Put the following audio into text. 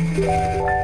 Música